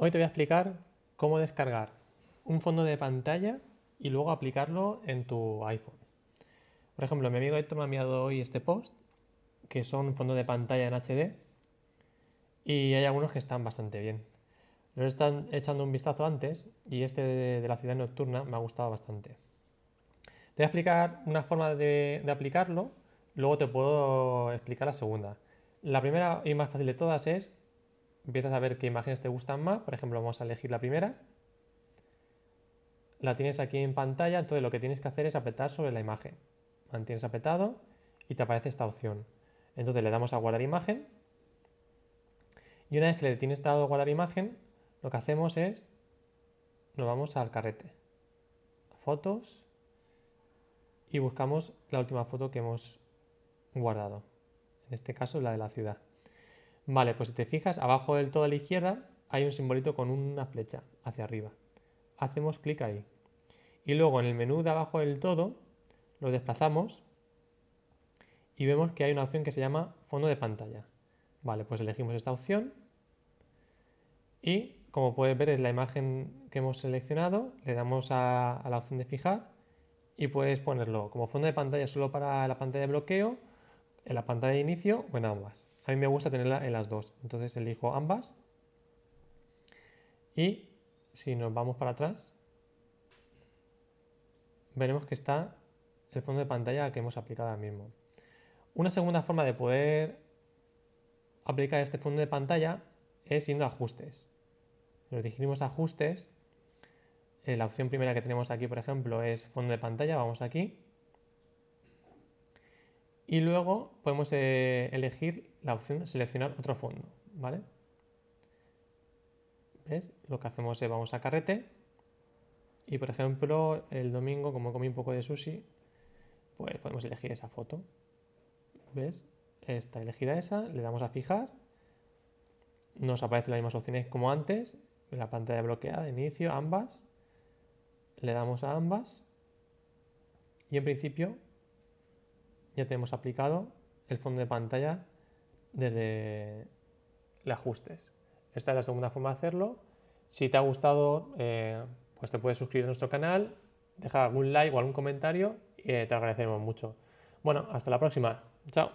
Hoy te voy a explicar cómo descargar un fondo de pantalla y luego aplicarlo en tu iPhone. Por ejemplo, mi amigo Héctor me ha enviado hoy este post, que son fondos de pantalla en HD, y hay algunos que están bastante bien. Los están echando un vistazo antes y este de, la ciudad nocturna me ha gustado bastante. Te voy a explicar una forma de, aplicarlo, luego te puedo explicar la segunda. La primera y más fácil de todas es empiezas a ver qué imágenes te gustan más. Por ejemplo, vamos a elegir la primera. La tienes aquí en pantalla, entonces lo que tienes que hacer es apretar sobre la imagen. Mantienes apretado y te aparece esta opción. Entonces le damos a guardar imagen. Y una vez que le tienes dado a guardar imagen, lo que hacemos es, nos vamos al carrete. Fotos. Y buscamos la última foto que hemos guardado. En este caso la de la ciudad. Vale, pues si te fijas, abajo del todo a la izquierda hay un simbolito con una flecha hacia arriba. Hacemos clic ahí. Y luego en el menú de abajo del todo lo desplazamos y vemos que hay una opción que se llama fondo de pantalla. Vale, pues elegimos esta opción y como puedes ver es la imagen que hemos seleccionado, le damos a, a la opción de fijar y puedes ponerlo como fondo de pantalla solo para la pantalla de bloqueo, en la pantalla de inicio o en ambas. A mí me gusta tenerla en las dos, entonces elijo ambas. Y si nos vamos para atrás, veremos que está el fondo de pantalla que hemos aplicado ahora mismo. Una segunda forma de poder aplicar este fondo de pantalla es yendo a ajustes. Nos dirigimos a ajustes. Eh, la opción primera que tenemos aquí, por ejemplo, es fondo de pantalla. Vamos aquí. Y luego podemos eh, elegir la opción de seleccionar otro fondo, ¿vale? ¿Ves? Lo que hacemos es vamos a carrete y por ejemplo el domingo como comí un poco de sushi, pues podemos elegir esa foto. ¿Ves? Está elegida esa, le damos a fijar, nos aparecen las mismas opciones como antes, la pantalla bloqueada, inicio, ambas, le damos a ambas y en principio ya tenemos aplicado el fondo de pantalla desde el ajustes. Esta es la segunda forma de hacerlo. Si te ha gustado, eh, pues te puedes suscribir a nuestro canal, dejar algún like o algún comentario y eh, te agradeceremos mucho. Bueno, hasta la próxima. Chao.